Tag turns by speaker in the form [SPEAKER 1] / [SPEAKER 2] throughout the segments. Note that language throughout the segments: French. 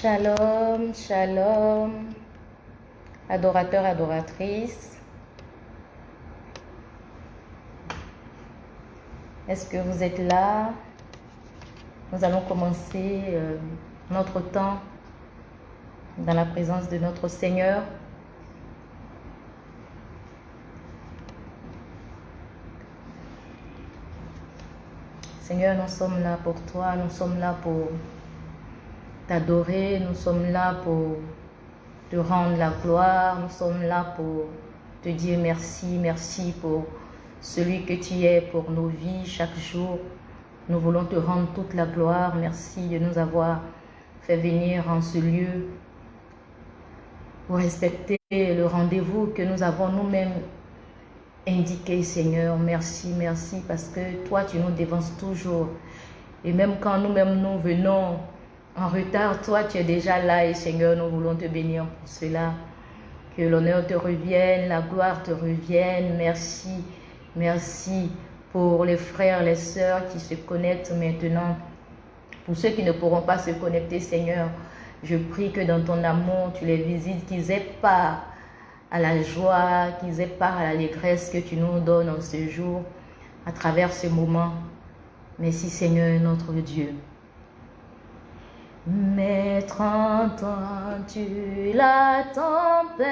[SPEAKER 1] Shalom, shalom, adorateurs, adoratrices. Est-ce que vous êtes là? Nous allons commencer euh, notre temps dans la présence de notre Seigneur. Seigneur, nous sommes là pour toi, nous sommes là pour t'adorer, nous sommes là pour te rendre la gloire, nous sommes là pour te dire merci, merci pour celui que tu es pour nos vies chaque jour. Nous voulons te rendre toute la gloire. Merci de nous avoir fait venir en ce lieu pour respecter le rendez-vous que nous avons nous-mêmes indiqué, Seigneur. Merci, merci, parce que toi, tu nous dévances toujours. Et même quand nous-mêmes nous venons en retard, toi tu es déjà là et Seigneur, nous voulons te bénir pour cela. Que l'honneur te revienne, la gloire te revienne. Merci, merci pour les frères, les sœurs qui se connectent maintenant. Pour ceux qui ne pourront pas se connecter, Seigneur, je prie que dans ton amour, tu les visites, qu'ils aient part à la joie, qu'ils aient part à l'allégresse que tu nous donnes en ce jour, à travers ce moment. Merci Seigneur notre Dieu. Maître, entends-tu la tempête.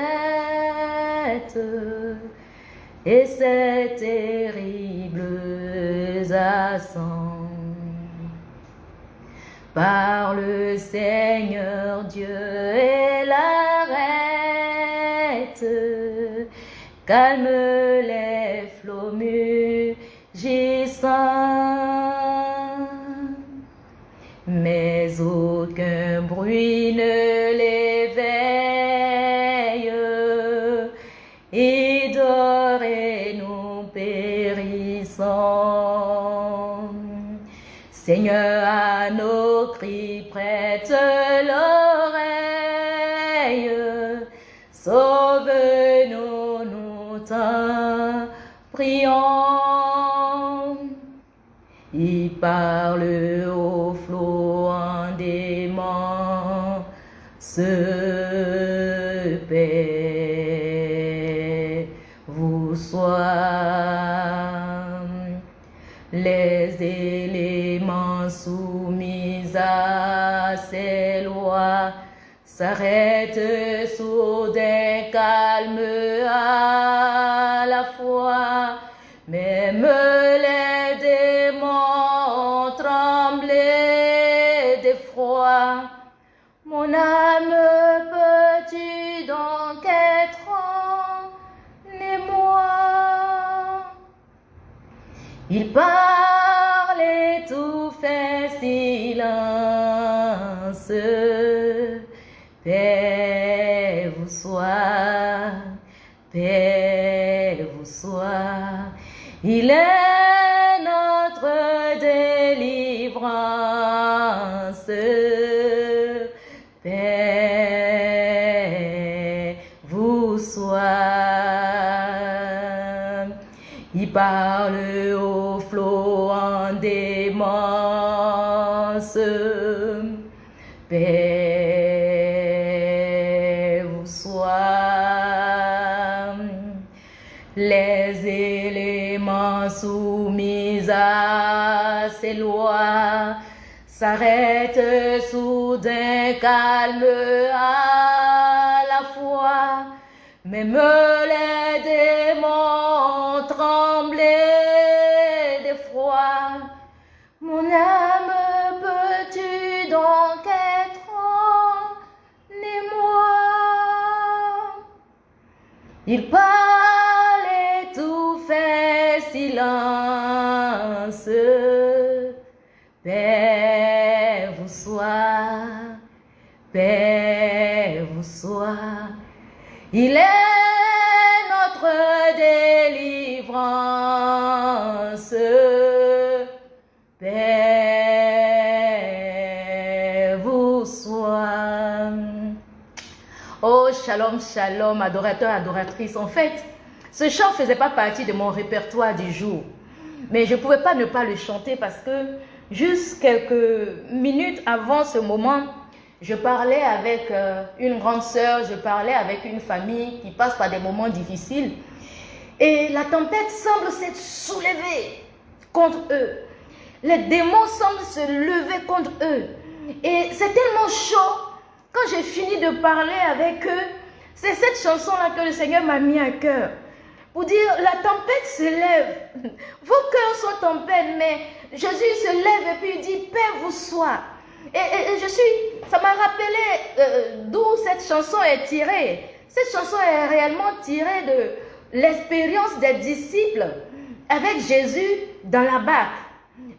[SPEAKER 1] Et ces terribles accents par le Seigneur Dieu et l'arrête, calme les aucun bruit ne l'éveille. Et dort et nous périssons. Seigneur, à nos cris prête l'oreille. Sauve-nous, nous t'en prions. Il parle s'arrêtent soudain calme à la fois, même les démons tremblaient d'effroi. Mon âme, peux-tu donc être en émoi Il parle Il est notre délivrance. Paix vous soit. Il parle au flot en démence. Paix éléments soumis à ces lois s'arrêtent soudain calme à la fois. Même les démons tremblaient d'effroi. Mon âme, peux-tu donc être en émoi? Il parle Il est notre délivrance. Paix vous soit. Oh, shalom, shalom, adorateur, adoratrice. En fait, ce chant ne faisait pas partie de mon répertoire du jour. Mais je ne pouvais pas ne pas le chanter parce que juste quelques minutes avant ce moment, Je parlais avec euh, une grande sœur, je parlais avec une famille qui passe par des moments difficiles. Et la tempête semble s'être soulevée contre eux. Les démons semblent se lever contre eux. Et c'est tellement chaud. Quand j'ai fini de parler avec eux, c'est cette chanson-là que le Seigneur m'a mis à cœur. Pour dire, la tempête se lève. Vos cœurs sont en peine, mais Jésus se lève et puis il dit, paix vous soit. Et, je suis, m'a rappelé euh, d'où cette chanson est tirée. Cette chanson est réellement tirée de l'expérience des disciples avec Jésus dans la barque.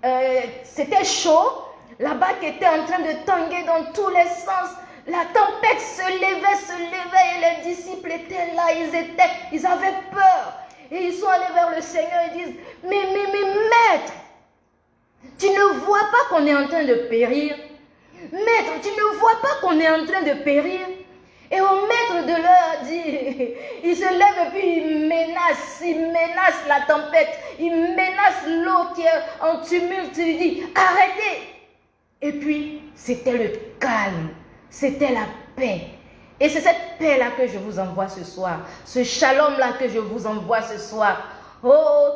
[SPEAKER 1] Euh, c'était chaud, la barque était en train de tanguer dans tous les sens. La tempête se levait, se levait et les disciples étaient là, ils étaient, ils avaient peur. Et ils sont allés vers le Seigneur et disent, mais, mais, mais maître, tu ne vois pas qu'on est en train de périr? Maître, tu ne vois pas qu'on est en train de périr? Et au maître de l'heure dit, il se lève et puis il menace, il menace la tempête, il menace l'eau qui est en tumulte, il dit, arrêtez. Et puis, c'était le calme, c'était la paix. Et c'est cette paix-là que je vous envoie ce soir, ce shalom-là que je vous envoie ce soir. Oh,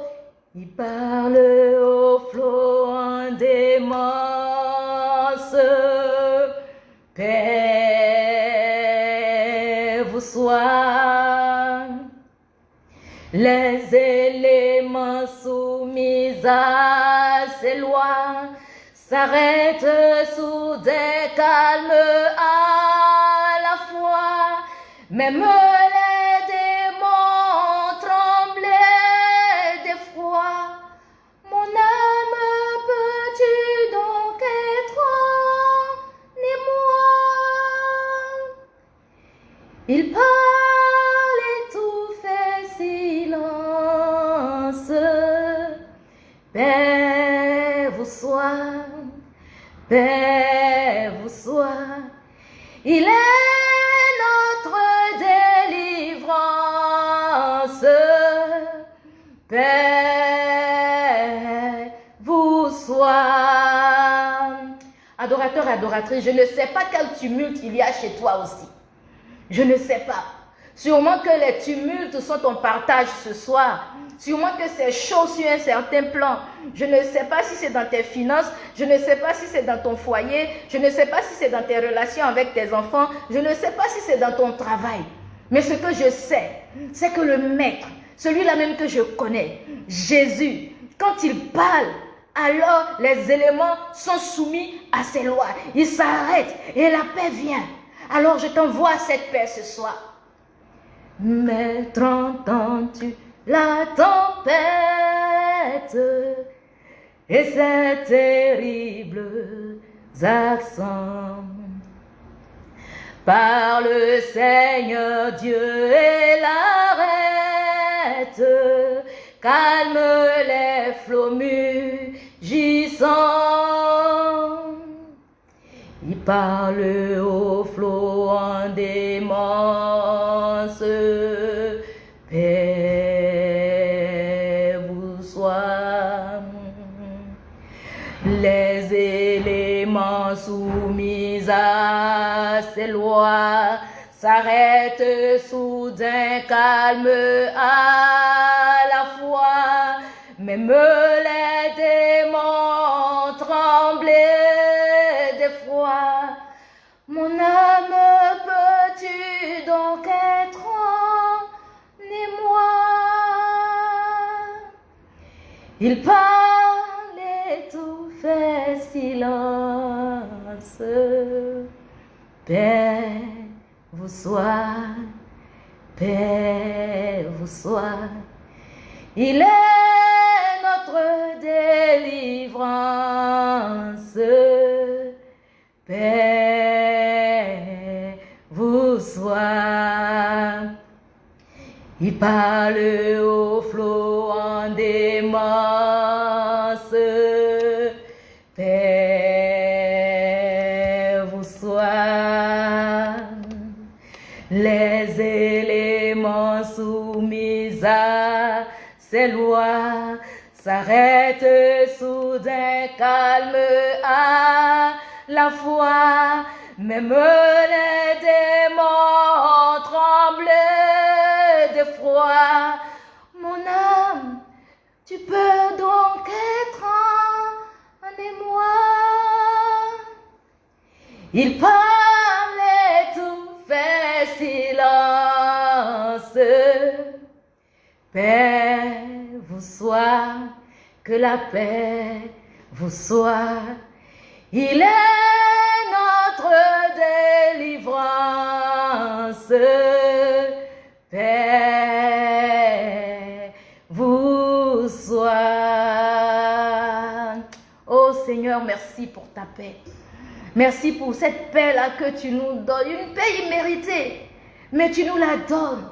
[SPEAKER 1] il parle au flot des Paix vous soit. Les éléments soumis à ces lois s'arrêtent sous des calmes à la fois. Même Il parle et tout fait silence. Paix vous soit, paix vous soit. Il est notre délivrance. Paix vous soit. Adorateur adoratrice, je ne sais pas quel tumulte il y a chez toi aussi. Je ne sais pas. Sûrement que les tumultes sont ton partage ce soir. Sûrement que c'est chaud sur un certain plan. Je ne sais pas si c'est dans tes finances. Je ne sais pas si c'est dans ton foyer. Je ne sais pas si c'est dans tes relations avec tes enfants. Je ne sais pas si c'est dans ton travail. Mais ce que je sais, c'est que le Maître, celui-là même que je connais, Jésus, quand il parle, alors les éléments sont soumis à ses lois. Il s'arrête et la paix vient. Alors je t'envoie cette paix ce soir. Maître, entends-tu la tempête et ses terribles accents? Par le Seigneur Dieu et l'arrête, calme les flots mugissants. Il parle au flot en démence. Paix vous soit. Les éléments soumis à ces lois s'arrêtent soudain calme à la fois. Même les démons tremblaient Mon âme, peux-tu donc être en émoi? Il parle et tout fait silence. Paix vous soit, paix vous soit. Il est notre délivrance. Paix vous soit. Il parle au flot en démence. Paix vous soit. Les éléments soumis à ces lois s'arrêtent soudain calme à la foi. Même les démons tremblent de froid. Mon âme, tu peux donc être en émoi. Il parle tout fait silence. Paix vous soit, que la paix vous soit. Il est notre délivrance. Paix vous soit. Oh Seigneur, merci pour ta paix. Merci pour cette paix-là que tu nous donnes. Une paix imméritée. Mais tu nous la donnes.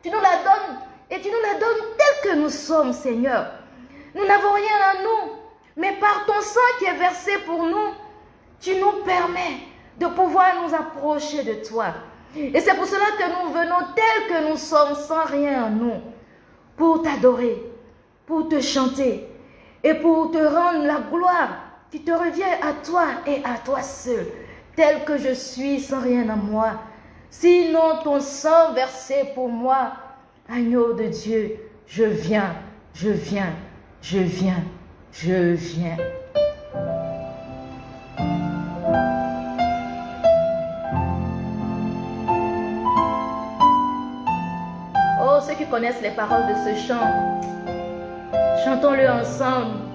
[SPEAKER 1] Tu nous la donnes et tu nous la donnes telle que nous sommes, Seigneur. Nous n'avons rien à nous. Mais par ton sang qui est versé pour nous, tu nous permets de pouvoir nous approcher de toi. Et c'est pour cela que nous venons tels que nous sommes, sans rien en nous, pour t'adorer, pour te chanter et pour te rendre la gloire qui te revient à toi et à toi seul, tel que je suis, sans rien à moi. Sinon ton sang versé pour moi, agneau de Dieu, je viens, je viens, je viens, je viens. Oh, ceux qui connaissent les paroles de ce chant, chantons-le ensemble.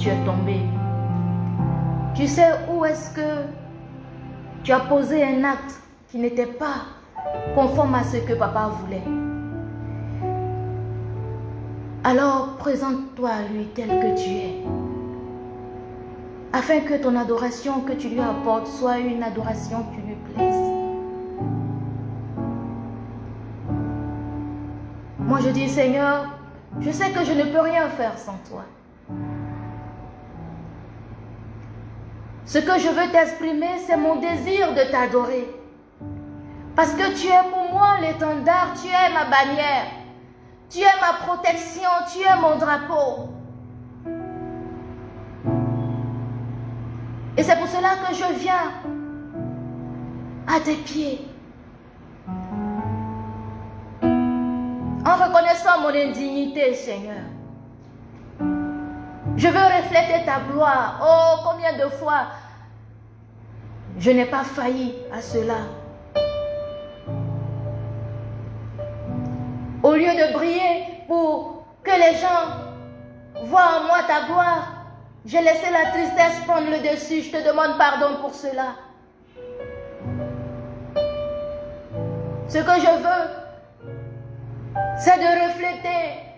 [SPEAKER 1] Tu es tombé. Tu sais où est-ce que tu as posé un acte qui n'était pas conforme à ce que papa voulait. Alors présente-toi à lui tel que tu es, afin que ton adoration que tu lui apportes soit une adoration qui lui plaise. Moi je dis Seigneur, je sais que je ne peux rien faire sans toi. Ce que je veux t'exprimer, c'est mon désir de t'adorer. Parce que tu es pour moi l'étendard, tu es ma bannière, tu es ma protection, tu es mon drapeau. Et c'est pour cela que je viens à tes pieds. En reconnaissant mon indignité, Seigneur. Je veux refléter ta gloire. Oh, combien de fois je n'ai pas failli à cela. Au lieu de briller pour que les gens voient en moi ta gloire, j'ai laissé la tristesse prendre le dessus. Je te demande pardon pour cela. Ce que je veux, c'est de refléter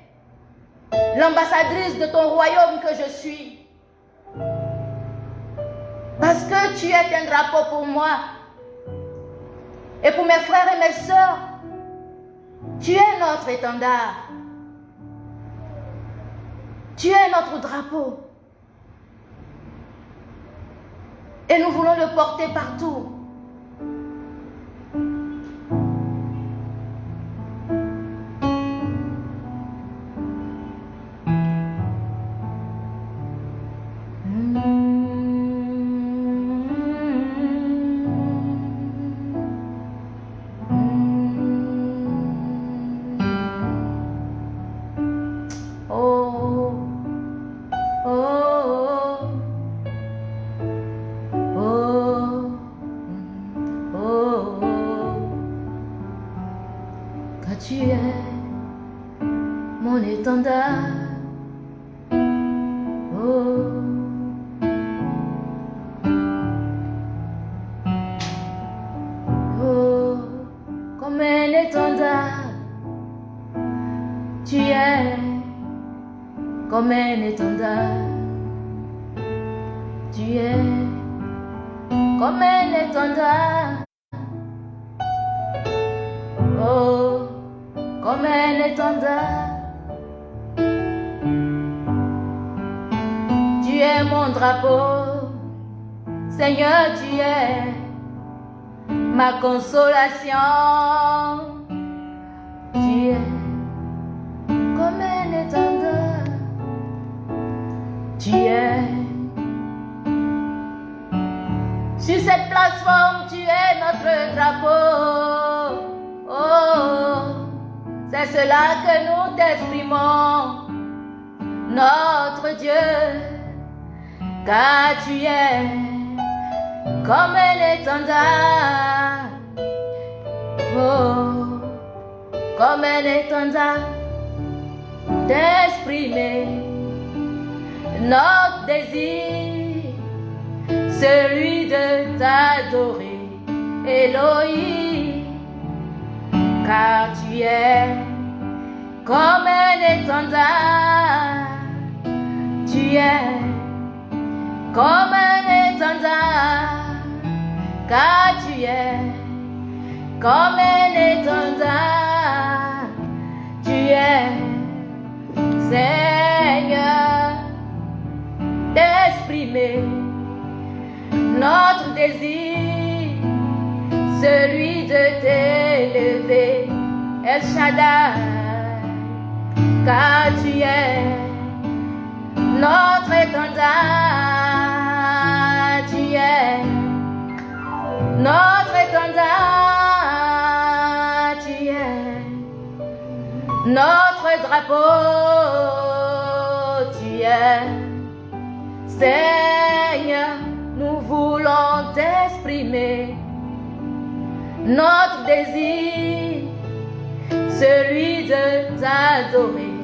[SPEAKER 1] l'ambassadrice de ton royaume que je suis. Parce que tu es un drapeau pour moi. Et pour mes frères et mes soeurs, tu es notre étendard. Tu es notre drapeau. Et nous voulons le porter partout. c'est cela que nous t'exprimons, notre Dieu, car tu es comme un étendard, oh, comme un d'exprimer notre désir, celui de t'adorer, Elohim, car tu es comme un étendard. Tu es comme un étendard, car tu es comme un étendard. Tu es Seigneur d'exprimer notre désir, celui de t'élever, El Shaddai car tu es notre étendard, tu es notre étendard, tu es notre drapeau, tu es Seigneur, nous voulons t'exprimer. Notre désir celui de t'adorer,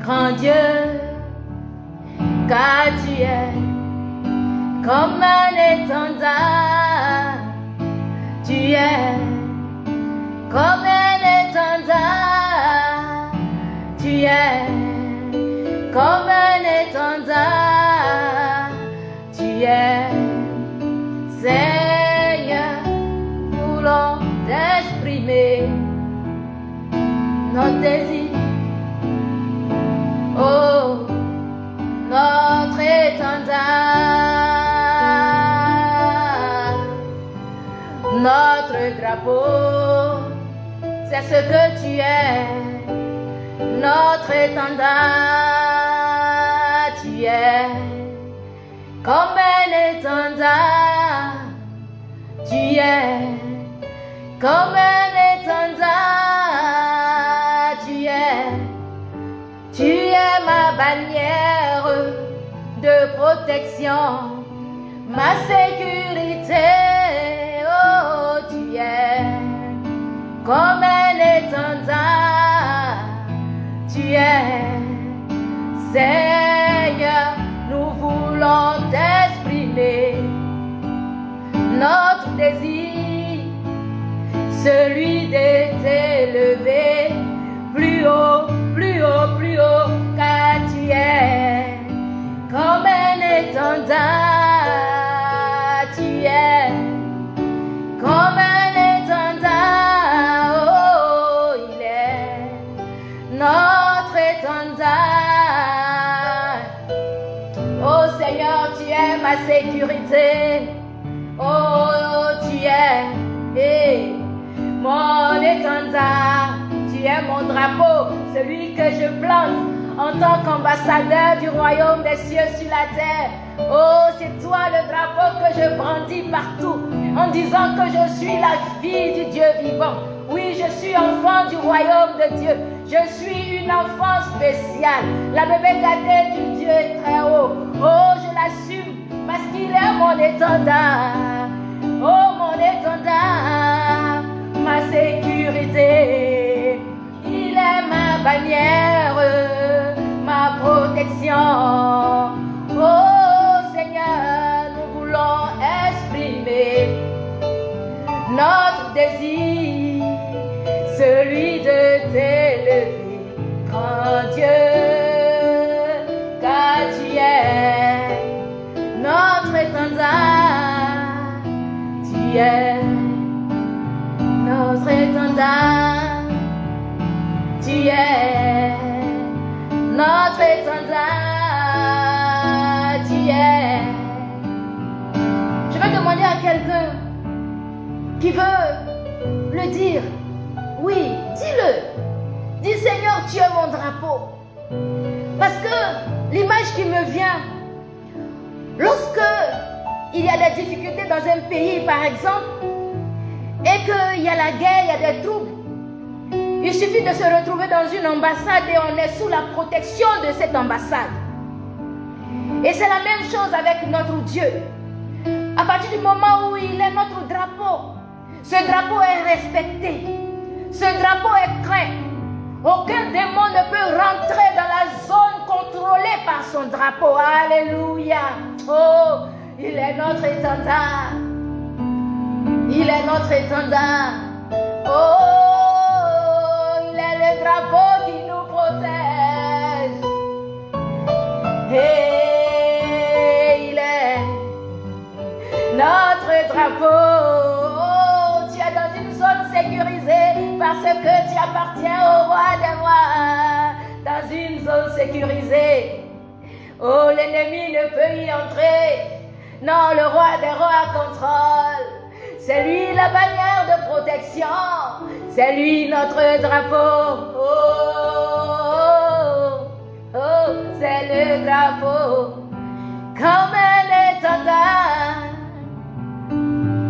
[SPEAKER 1] grand Dieu, car tu es comme un étendard, tu es comme un étendard, tu es comme un étendard, tu es Seigneur, nous l'ont exprimé notre désir. Oh, notre étendard, notre drapeau, c'est ce que tu es, notre étendard, tu es. Comme un étendard, tu es. Comme un étendard, bannière de protection, ma sécurité, oh tu es. Comme un étendard, tu es. Seigneur, nous voulons t'exprimer. Notre désir, celui de t'élever. Plus haut, plus haut, plus haut, es comme un étendard, tu es comme un étendard, oh, il est notre étendard. Oh Seigneur, tu es ma sécurité. Oh, tu es eh, mon étendard. Tu es mon drapeau, celui que je plante en tant qu'ambassadeur du royaume des cieux sur la terre. Oh, c'est toi le drapeau que je brandis partout en disant que je suis la fille du Dieu vivant. Oui, je suis enfant du royaume de Dieu. Je suis une enfant spéciale, la bébé gâtée du Dieu très haut. Oh, je l'assume parce qu'il est mon étendard. Oh, mon étendard, ma sécurité. Il est ma bannière, ma protection. Oh Seigneur, nous voulons exprimer notre désir, celui de t'élever, grand Dieu, car tu es notre étendard, tu es notre étendard, tu es notre étendard, es. Je vais demander à quelqu'un qui veut le dire. Oui, dis-le. Dis Seigneur, tu es mon drapeau. Parce que l'image qui me vient, lorsque il y a des difficultés dans un pays, par exemple, et qu'il y a la guerre, il y a des troubles, il suffit de se retrouver dans une ambassade et on est sous la protection de cette ambassade. Et c'est la même chose avec notre Dieu. À partir du moment où il est notre drapeau, ce drapeau est respecté. Ce drapeau est craint. Aucun démon ne peut rentrer dans la zone contrôlée par son drapeau. Alléluia. Oh, il est notre étendard. Il est notre étendard. Oh, il est le drapeau qui nous protège. Et il est notre drapeau. Oh, tu es dans une zone sécurisée parce que tu appartiens au roi des rois. Dans une zone sécurisée. Oh, l'ennemi ne peut y entrer. Non, le roi des rois contrôle. C'est lui la bannière de protection. C'est lui notre drapeau. Oh, oh, oh, c'est le drapeau. Comme un étendard.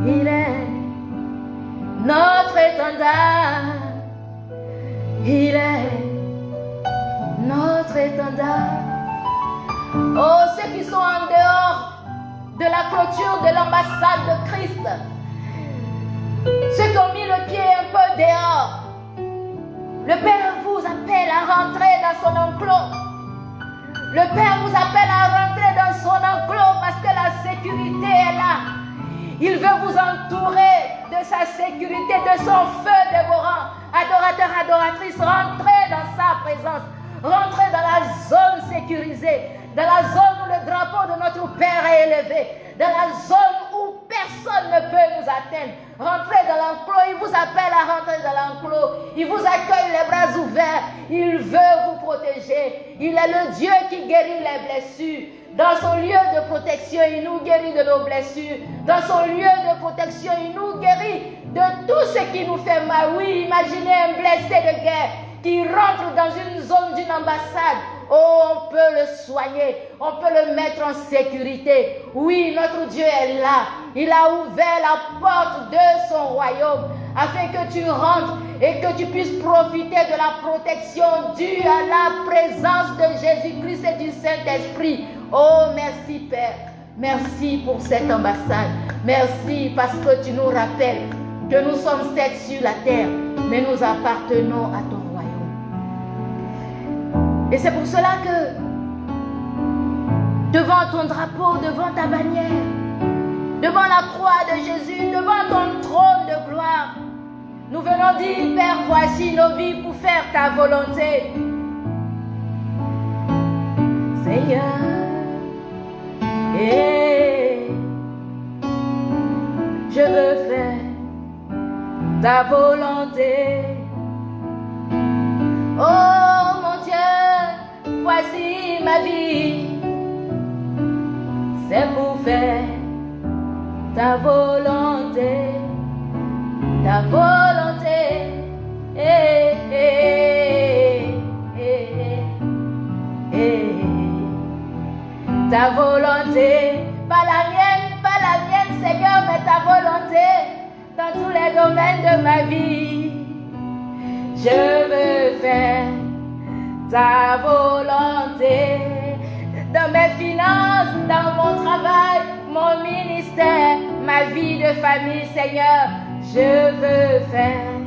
[SPEAKER 1] Il est notre étendard. Il est notre étendard. Oh, ceux qui sont en dehors de la clôture de l'ambassade de Christ, ceux qui ont mis le pied un peu dehors, Le Père vous appelle à rentrer dans son enclos. Le Père vous appelle à rentrer dans son enclos parce que la sécurité est là. Il veut vous entourer de sa sécurité, de son feu dévorant. Adorateur, adoratrice, rentrez dans sa présence. Rentrez dans la zone sécurisée, dans la zone où le drapeau de notre Père est élevé, dans la zone où personne ne peut nous atteindre. Rentrez dans l'enclos, il vous appelle à rentrer dans l'enclos. Il vous accueille les bras ouverts. Il veut vous protéger. Il est le Dieu qui guérit les blessures. Dans son lieu de protection, il nous guérit de nos blessures. Dans son lieu de protection, il nous guérit de tout ce qui nous fait mal. Oui, imaginez un blessé de guerre qui rentre dans une zone d'une ambassade. Oh, on peut le soigner, on peut le mettre en sécurité. Oui, notre Dieu est là. Il a ouvert la porte de son royaume afin que tu rentres et que tu puisses profiter de la protection due à la présence de Jésus-Christ et du Saint-Esprit. Oh, merci Père. Merci pour cette ambassade. Merci parce que tu nous rappelles que nous sommes sept sur la terre, mais nous appartenons à royaume. Et c'est pour cela que devant ton drapeau, devant ta bannière, devant la croix de Jésus, devant ton trône de gloire, nous venons dire, Père, voici nos vies pour faire ta volonté. Seigneur, et je veux faire ta volonté. Oh mon voici ma vie. C'est pour faire ta volonté, ta volonté. Eh, eh, eh, ta volonté, pas la mienne, pas la mienne, Seigneur, mais ta volonté dans tous les domaines de ma vie. Je veux faire ta volonté dans mes finances, dans mon travail, mon ministère, ma vie de famille, Seigneur. Je veux faire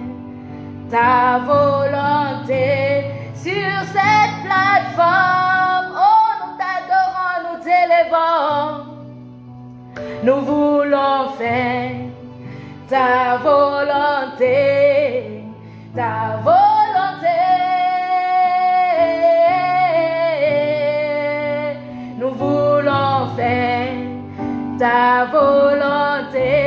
[SPEAKER 1] ta volonté sur cette plateforme. Oh, nous t'adorons, nous t'élevons. Nous voulons faire ta volonté, ta volonté. Ta volonté,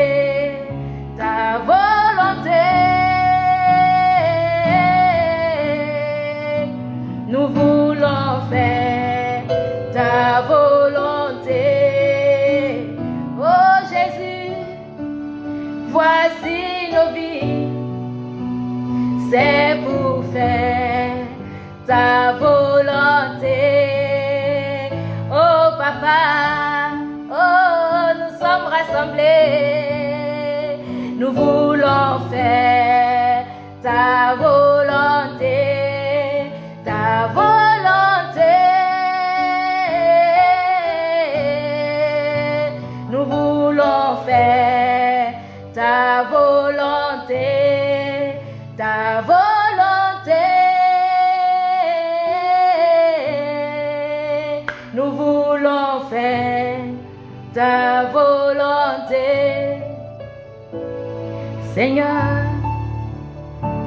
[SPEAKER 1] Seigneur,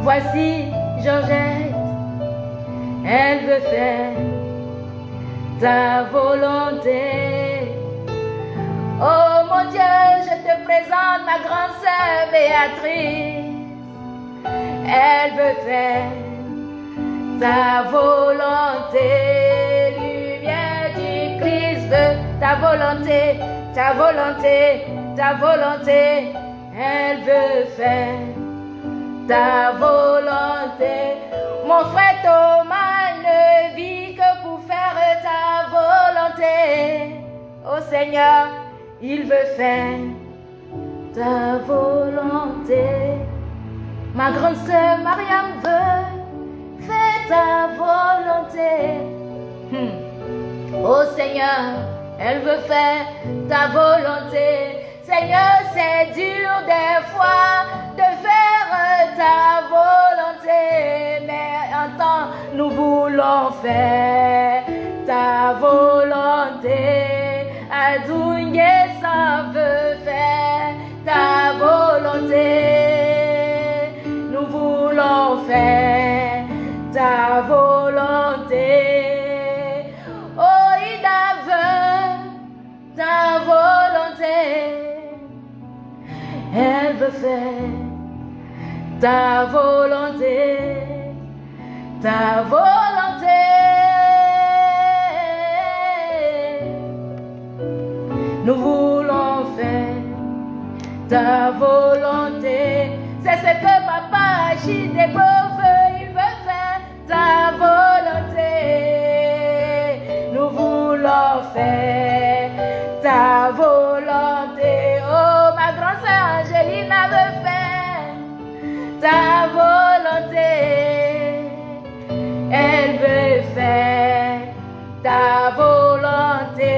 [SPEAKER 1] voici Georgette, elle veut faire ta volonté. Oh mon Dieu, je te présente ma grande sœur Béatrice. Elle veut faire ta volonté. Lumière du Christ ta volonté, ta volonté, ta volonté. Elle veut faire ta volonté. Mon frère Thomas ne vit que pour faire ta volonté. Oh Seigneur, il veut faire ta volonté. Ma grande sœur Mariam veut faire ta volonté. Hmm. Oh Seigneur, elle veut faire ta volonté. Seigneur, c'est dur des fois de faire ta volonté, mais l'instant, nous voulons faire ta volonté. Adouye ça veut faire ta volonté. Nous voulons faire ta volonté. Elle veut faire ta volonté, ta volonté. Nous voulons faire ta volonté. C'est ce que papa agit des veut, il veut faire ta volonté. Nous voulons faire ta volonté. Sœur Angelina veut faire ta volonté. Elle veut faire ta volonté.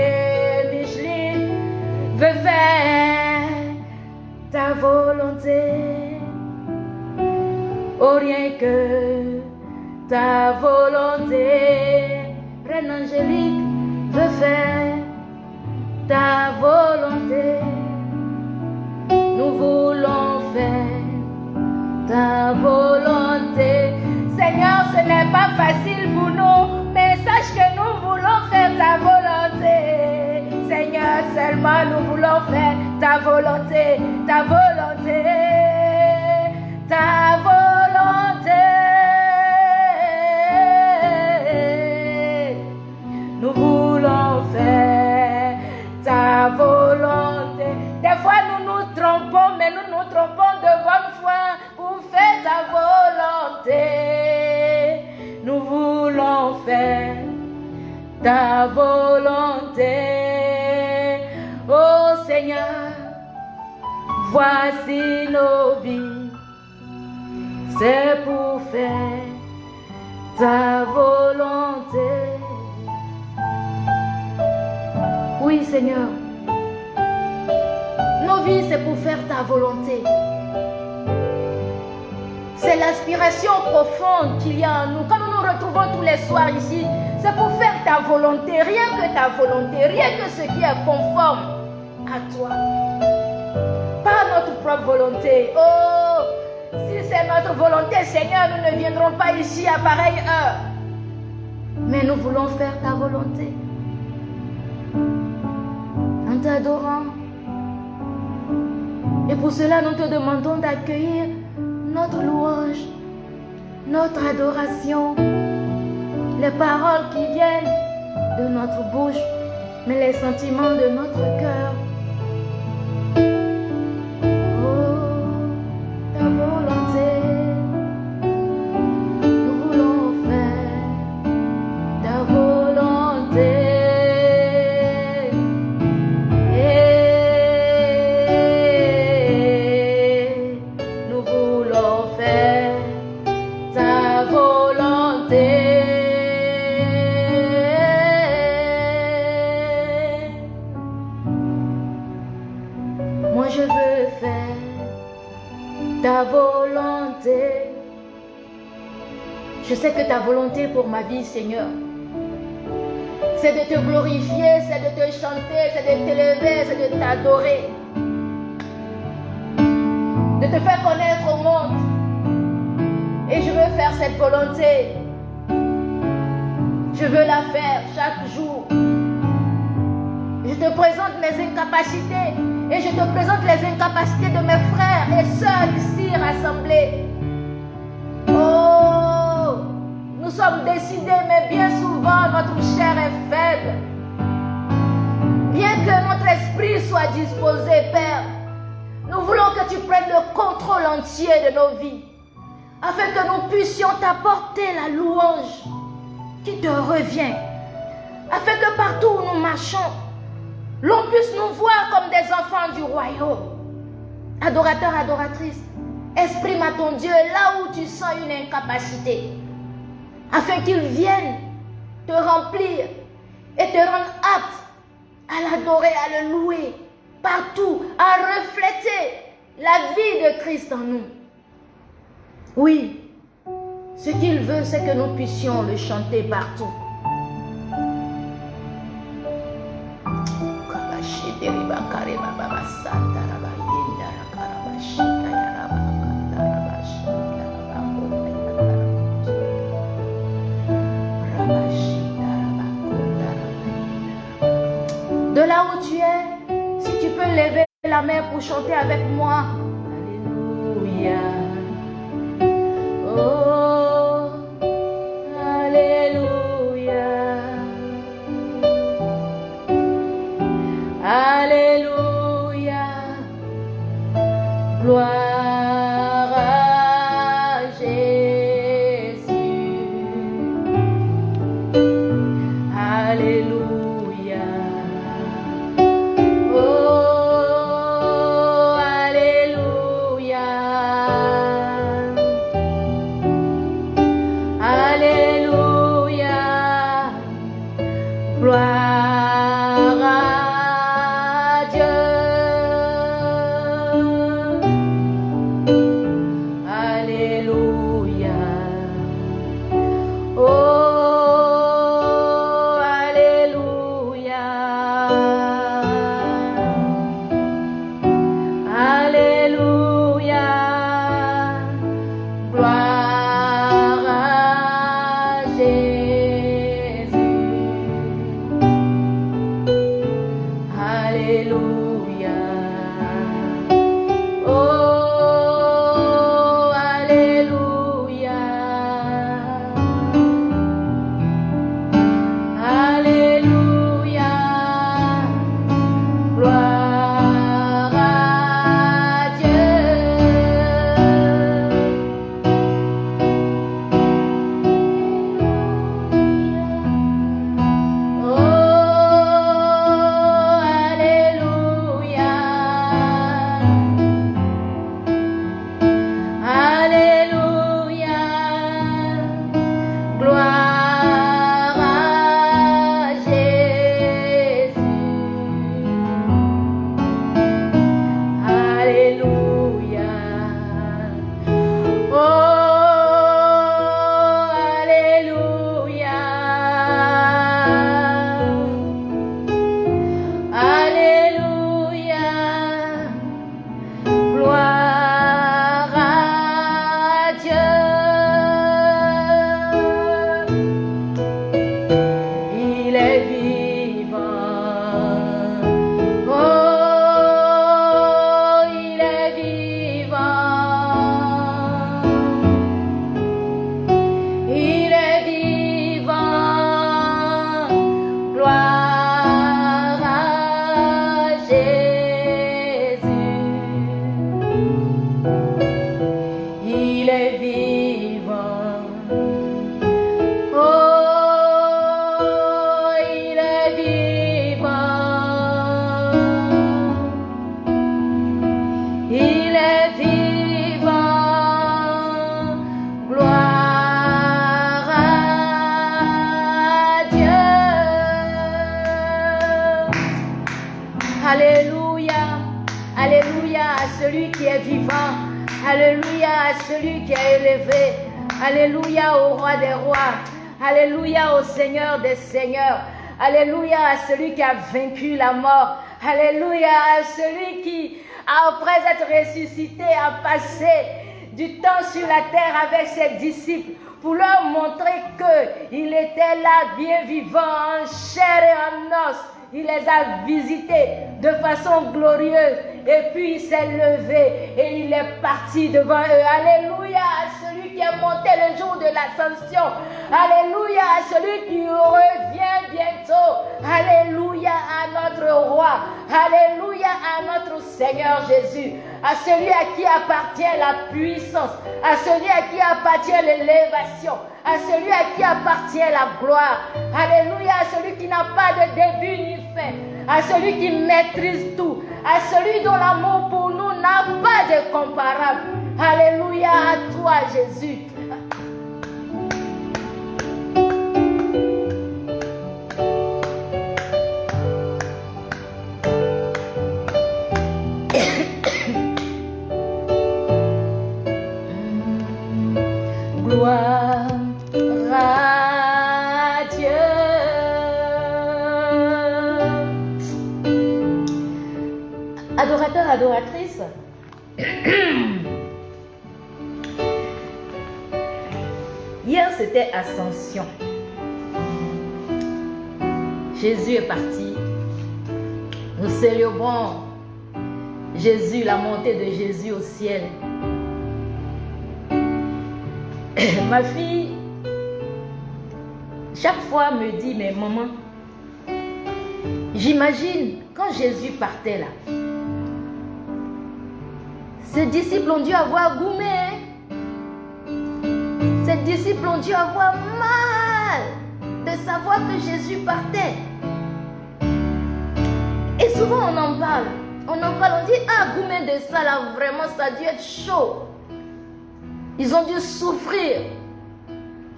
[SPEAKER 1] Micheline veut faire ta volonté. Oh, rien que ta volonté. Reine Angélique veut faire ta volonté. Nous voulons faire ta volonté. Seigneur, ce n'est pas facile pour nous, mais sache que nous voulons faire ta volonté. Seigneur, seulement nous voulons faire ta volonté, ta volonté, ta volonté. Seigneur. Nos vies, c'est pour faire ta volonté. C'est l'aspiration profonde qu'il y a en nous. Quand nous nous retrouvons tous les soirs ici, c'est pour faire ta volonté, rien que ta volonté, rien que ce qui est conforme à toi. Pas notre propre volonté. Oh, si c'est notre volonté, Seigneur, nous ne viendrons pas ici à pareille heure. Mais nous voulons faire ta volonté. En t'adorant. Et pour cela, nous te demandons d'accueillir notre louange, notre adoration, les paroles qui viennent de notre bouche, mais les sentiments de notre cœur. Je veux faire ta volonté. Je sais que ta volonté pour ma vie, Seigneur, c'est de te glorifier, c'est de te chanter, c'est de t'élever, c'est de t'adorer. De te faire connaître au monde. Et je veux faire cette volonté. Je veux la faire chaque jour. Je te présente mes incapacités et je te présente les incapacités de mes frères et sœurs ici rassemblés. Oh, nous sommes décidés, mais bien souvent notre chair est faible. Bien que notre esprit soit disposé, Père, nous voulons que tu prennes le contrôle entier de nos vies, afin que nous puissions t'apporter la louange qui te revient, afin que partout où nous marchons, l'on puisse nous voir comme des enfants du royaume. Adorateur, adoratrice, exprime à ton Dieu là où tu sens une incapacité, afin qu'il vienne te remplir et te rendre apte à l'adorer, à le louer partout, à refléter la vie de Christ en nous. Oui, Ce qu'il veut, c'est que nous puissions le chanter partout. De là où tu es, si tu peux lever la main pour chanter avec moi. Alléluia. Oh, celui qui a vaincu la mort. Alléluia celui qui, après être ressuscité, a passé du temps sur la terre avec ses disciples pour leur montrer qu'il était là bien vivant, en chair et en os. Il les a visités de façon glorieuse et puis il s'est levé et il est parti devant eux. Alléluia à celui qui est monté le jour de l'ascension. Alléluia à celui qui revient bientôt. Alléluia à notre roi. Alléluia à notre Seigneur Jésus. À celui à qui appartient la puissance. À celui à qui appartient l'élévation. À celui à qui appartient la gloire. Alléluia à celui qui n'a pas de début ni fin. À celui qui maîtrise tout. À celui dont l'amour pour nous n'a pas de comparable. Alléluia à toi Jésus. Jésus est parti. Nous célébrons Jésus, la montée de Jésus au ciel. Ma fille, chaque fois me dit, mais maman, j'imagine quand Jésus partait là, ses disciples ont dû avoir goumé. Ses disciples ont dû avoir mal de savoir que Jésus partait. Et souvent on en parle. On en parle, on dit, ah, goumé de ça là, vraiment, ça a dû être chaud. Ils ont dû souffrir.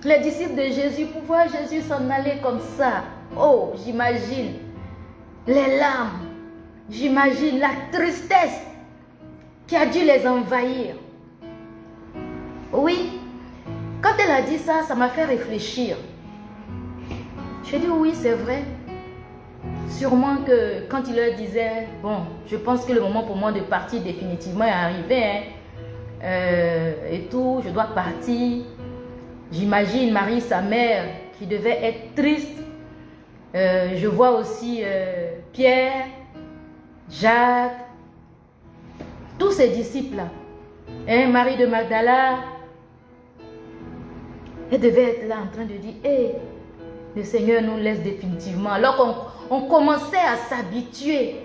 [SPEAKER 1] Les disciples de Jésus, pour voir Jésus s'en aller comme ça? Oh, j'imagine les larmes. J'imagine la tristesse qui a dû les envahir. Oui, a dit ça, ça m'a fait réfléchir. J'ai dit oui, c'est vrai. Sûrement que quand il leur disait, bon, je pense que le moment pour moi de partir définitivement est arrivé, hein, euh, et tout, je dois partir. J'imagine Marie, sa mère, qui devait être triste. Euh, je vois aussi euh, Pierre, Jacques, tous ces disciples-là. Hein, Marie de Magdala, elle devait être là en train de dire, hé, le Seigneur nous laisse définitivement. Alors qu'on commençait à s'habituer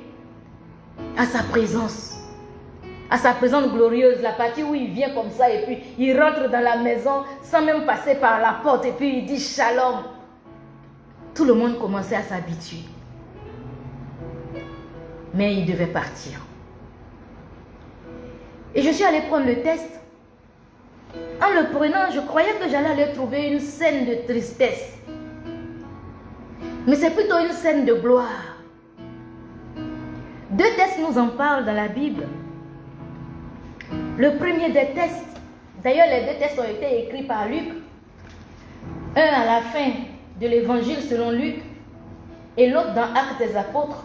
[SPEAKER 1] à sa présence à sa présence glorieuse, la partie où il vient comme ça et puis il rentre dans la maison sans même passer par la porte et puis il dit shalom. Tout le monde commençait à s'habituer. Mais il devait partir. Et je suis allée prendre le test. En le prenant, je croyais que j'allais aller trouver une scène de tristesse. Mais c'est plutôt une scène de gloire. Deux tests nous en parlent dans la Bible. Le premier des tests, d'ailleurs les deux tests ont été écrits par Luc, un à la fin de l'évangile selon Luc et l'autre dans Actes des Apôtres.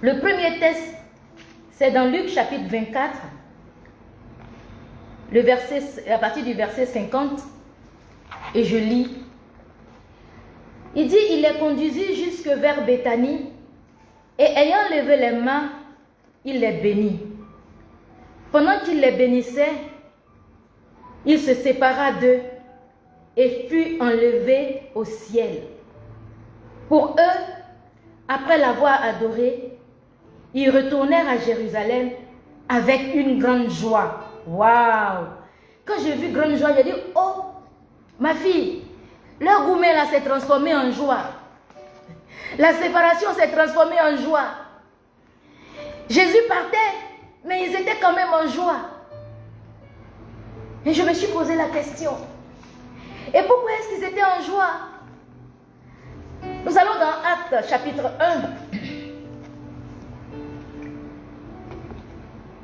[SPEAKER 1] Le premier test, c'est dans Luc chapitre 24, le verset, à partir du verset 50, et je lis. Il dit, il les conduisit jusque vers Béthanie, et ayant levé les mains, il les bénit. Pendant qu'il les bénissait, il se sépara d'eux et fut enlevé au ciel. Pour eux, après l'avoir adoré, ils retournèrent à Jérusalem avec une grande joie. Waouh! Quand j'ai vu grande joie, j'ai dit, oh, ma fille, leur gourmet là s'est transformé en joie. La séparation s'est transformée en joie. Jésus partait mais ils étaient quand même en joie. Et je me suis posé la question. Et pourquoi est-ce qu'ils étaient en joie? Nous allons dans Actes chapitre 1.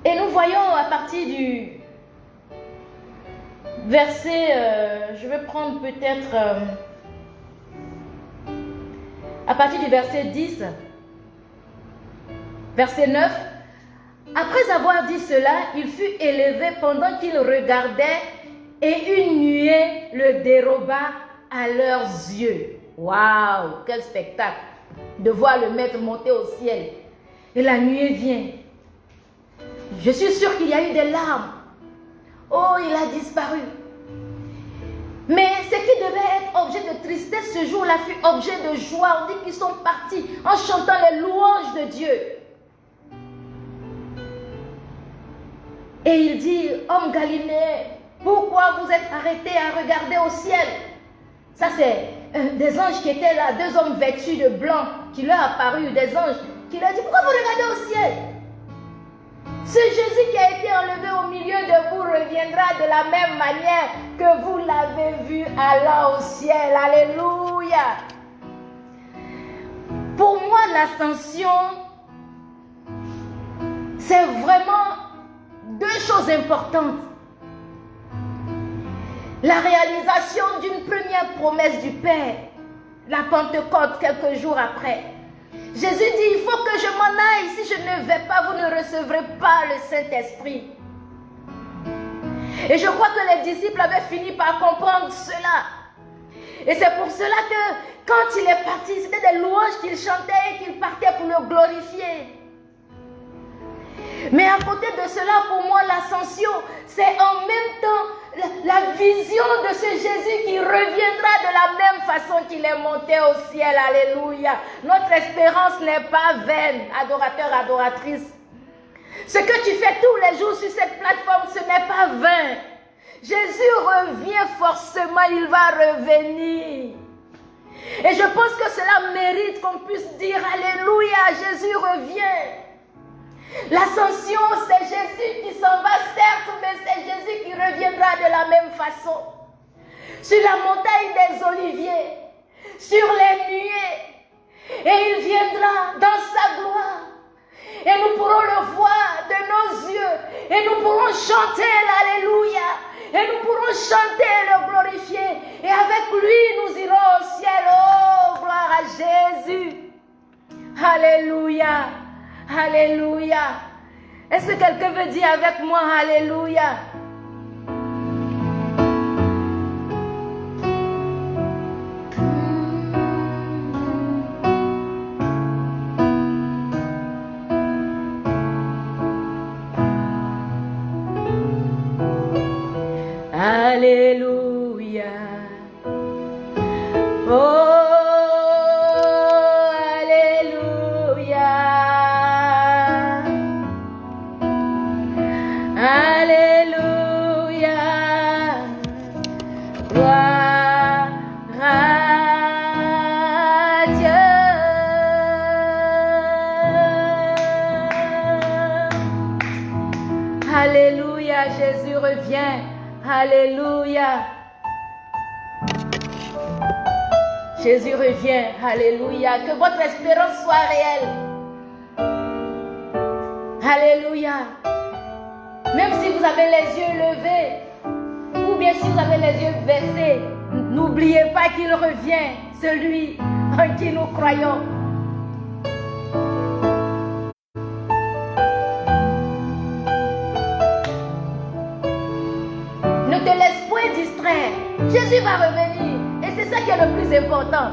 [SPEAKER 1] Et nous voyons à partir du verset, euh, je vais prendre peut-être euh, à partir du verset 10, verset 9, après avoir dit cela, il fut élevé pendant qu'il regardait et une nuée le déroba à leurs yeux. Waouh, quel spectacle de voir le maître monter au ciel. Et la nuée vient. Je suis sûre qu'il y a eu des larmes. Oh, il a disparu. Mais ce qui devait être objet de tristesse ce jour-là fut objet de joie. On dit qu'ils sont partis en chantant les louanges de Dieu. Et il dit, homme Galiléen, pourquoi vous êtes arrêtés à regarder au ciel? Ça, c'est euh, des anges qui étaient là, deux hommes vêtus de blanc, qui leur apparu, des anges, qui leur dit, pourquoi vous regardez au ciel? Ce Jésus qui a été enlevé au milieu de vous reviendra de la même manière que vous l'avez vu allant au ciel. Alléluia. Pour moi, l'ascension, c'est vraiment deux choses importantes. La réalisation d'une première promesse du Père, la Pentecôte quelques jours après. Jésus dit, il faut que je m'en aille. Si je ne vais pas, vous ne recevrez pas le Saint-Esprit. Et je crois que les disciples avaient fini par comprendre cela. Et c'est pour cela que quand il est parti, c'était des louanges qu'il chantait et qu'il partait pour le glorifier. Mais à côté de cela, pour moi, l'ascension, c'est en même temps la, vision de ce Jésus qui reviendra de la même façon qu'il est monté au ciel. Alléluia. Notre espérance n'est pas vaine, adorateur, adoratrice. Ce que tu fais tous les jours sur cette plateforme, ce n'est pas vain. Jésus revient forcément, il va revenir. Et je pense que cela mérite qu'on puisse dire Alléluia, Jésus revient. L'ascension, c'est Jésus qui s'en va, certes, mais c'est Jésus qui reviendra de la même façon. Sur la montagne des oliviers, sur les nuées, et il viendra dans sa gloire. Et nous pourrons le voir de nos yeux. Et nous pourrons chanter l'Alléluia. Et nous pourrons chanter le glorifier. Et avec lui, nous irons au ciel. Oh, gloire à Jésus. Alléluia. Alléluia. Est-ce que quelqu'un veut dire avec moi Alléluia? Jésus revient. Alléluia. Que votre espérance soit réelle. Alléluia. Même si vous avez les yeux levés, ou bien si vous avez les yeux baissés, n'oubliez pas qu'il revient, celui en qui nous croyons. Revenir c'est ça qui est le plus important.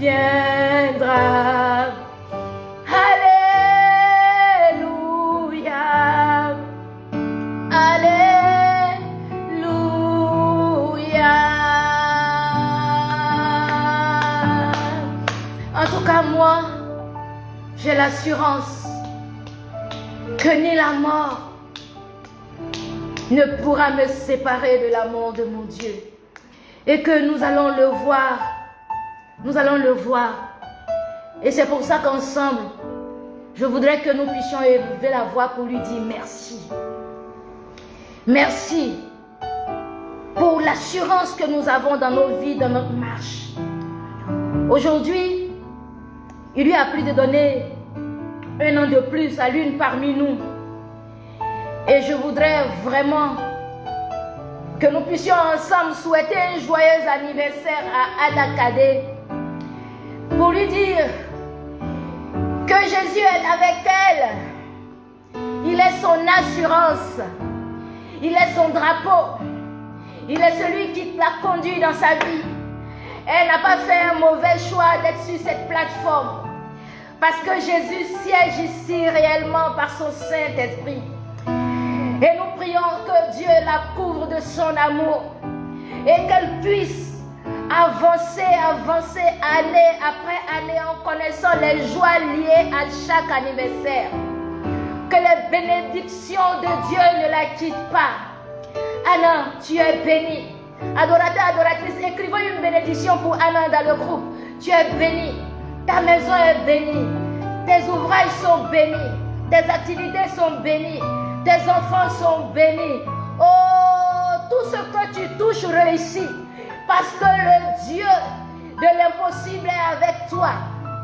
[SPEAKER 1] viendra. Alléluia. Alléluia. En tout cas, moi, j'ai l'assurance que ni la mort, ne pourra me séparer de l'amour de mon Dieu. Et que nous allons le voir nous allons le voir. Et c'est pour ça qu'ensemble, je voudrais que nous puissions élever la voix pour lui dire merci. Merci pour l'assurance que nous avons dans nos vies, dans notre marche. Aujourd'hui, il lui a pris de donner un an de plus à l'une parmi nous. Et je voudrais vraiment que nous puissions ensemble souhaiter un joyeux anniversaire à Adakadé pour lui dire que Jésus est avec elle. Il est son assurance. Il est son drapeau. Il est celui qui l'a conduit dans sa vie. Elle n'a pas fait un mauvais choix d'être sur cette plateforme. Parce que Jésus siège ici réellement par son Saint-Esprit. Et nous prions que Dieu la couvre de son amour et qu'elle puisse avancer, avancer année après année en connaissant les joies liées à chaque anniversaire. Que les bénédictions de Dieu ne la quittent pas. Anna, tu es bénie. Adorateur, adoratrice, écrivons une bénédiction pour Anna dans le groupe. Tu es bénie. Ta maison est bénie. Tes ouvrages sont bénis. Tes activités sont bénies. Tes enfants sont bénis. Oh, tout ce que tu touches réussit. Parce que le Dieu de l'impossible est avec toi.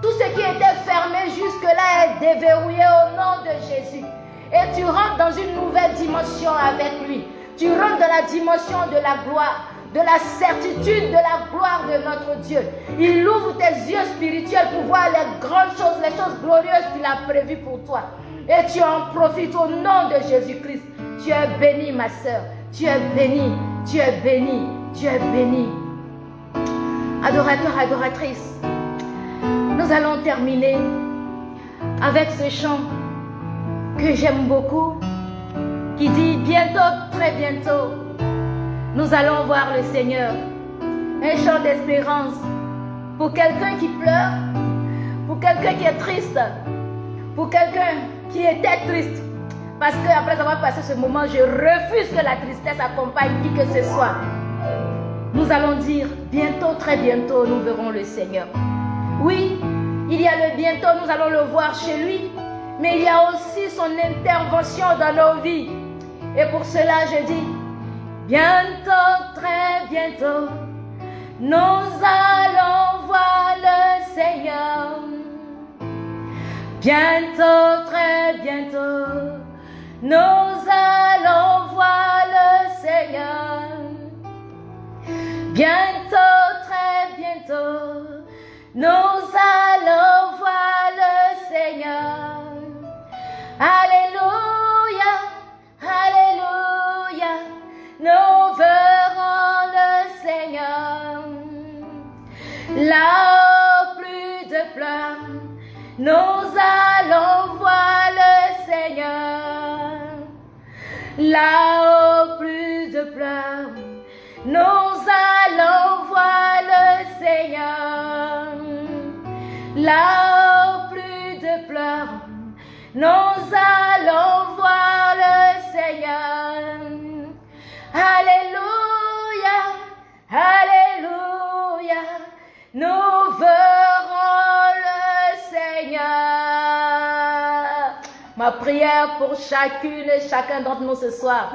[SPEAKER 1] Tout ce qui était fermé jusque-là est déverrouillé au nom de Jésus. Et tu rentres dans une nouvelle dimension avec lui. Tu rentres dans la dimension de la gloire, de la certitude de la gloire de notre Dieu. Il ouvre tes yeux spirituels pour voir les grandes choses, les choses glorieuses qu'il a prévues pour toi. Et tu en profites au nom de Jésus-Christ. Tu es béni, ma soeur. Tu es béni. Tu es béni. Tu es béni. Adorateur, adoratrice, nous allons terminer avec ce chant que j'aime beaucoup qui dit bientôt, très bientôt, nous allons voir le Seigneur. Un chant d'espérance pour quelqu'un qui pleure, pour quelqu'un qui est triste, pour quelqu'un qui était triste. Parce qu'après avoir passé ce moment, je refuse que la tristesse accompagne qui que ce soit. Nous allons dire, bientôt, très bientôt, nous verrons le Seigneur. Oui, il y a le bientôt, nous allons le voir chez lui, mais il y a aussi son intervention dans nos vies. Et pour cela, je dis, bientôt, très bientôt, nous allons voir le Seigneur. Bientôt, très bientôt, nous allons voir le Seigneur. Bientôt, très bientôt, nous allons voir le Seigneur. Alléluia. Alléluia, nous verrons le Seigneur. Là où plus de pleurs, nous allons voir le Seigneur. Là où Plus de pleurs, nous allons voir le Seigneur. Alléluia, Alléluia, nous verrons le Seigneur. Ma prière pour chacune et chacun d'entre nous ce soir,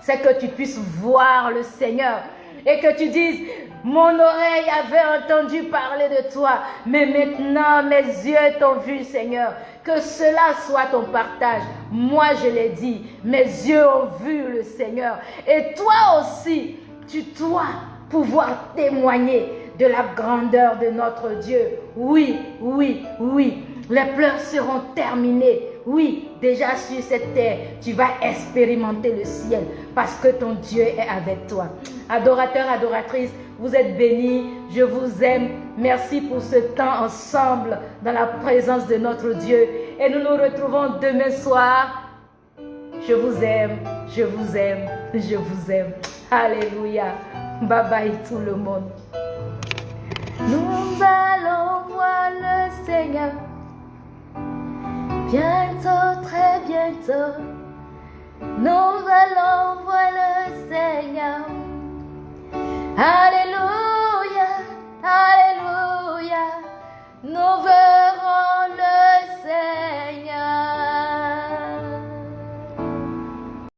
[SPEAKER 1] c'est que tu puisses voir le Seigneur et que tu dises, mon oreille avait entendu parler de toi, mais maintenant mes yeux t'ont vu, Seigneur. Que cela soit ton partage. Moi, je l'ai dit, mes yeux ont vu le Seigneur. Et toi aussi, tu dois pouvoir témoigner de la grandeur de notre Dieu. Oui, oui, oui. Les pleurs seront terminés. Oui, déjà sur cette terre, tu vas expérimenter le ciel parce que ton Dieu est avec toi. Adorateur, adoratrice, vous êtes bénis. Je vous aime. Merci pour ce temps ensemble dans la présence de notre Dieu. Et nous nous retrouvons demain soir. Je vous aime, je vous aime, je vous aime. Alléluia. Bye bye tout le monde. Nous allons voir le Seigneur. Bientôt, très bientôt, nous allons voir le Seigneur. Alléluia, Alléluia, nous verrons le Seigneur.